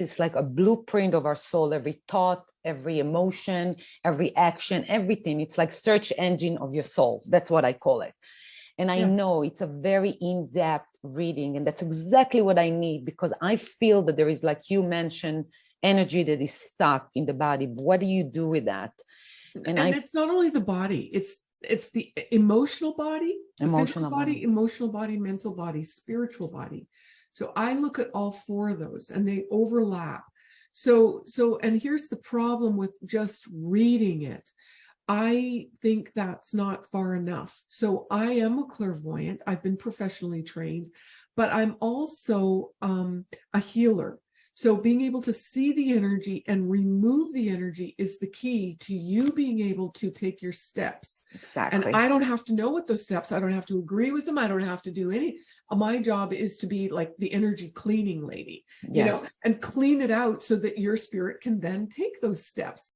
It's like a blueprint of our soul, every thought, every emotion, every action, everything. It's like search engine of your soul. That's what I call it. And I Yes. know it's a very in-depth reading, and that's exactly what I need because I feel that there is, like you mentioned, energy that is stuck in the body. What do you do with that? And, And I- it's not only the body, it's it's the emotional body, the Emotional physical body, body. emotional body, mental body, spiritual body. So I look at all four of those and they overlap. So so and here's the problem with just reading it. I think that's not far enough. So I am a clairvoyant. I've been professionally trained, but I'm also um, a healer. So being able to see the energy and remove the energy is the key to you being able to take your steps. Exactly. And I don't have to know what those steps, I don't have to agree with them. I don't have to do any, my job is to be like the energy cleaning lady, you know, and clean it out so that your spirit can then take those steps.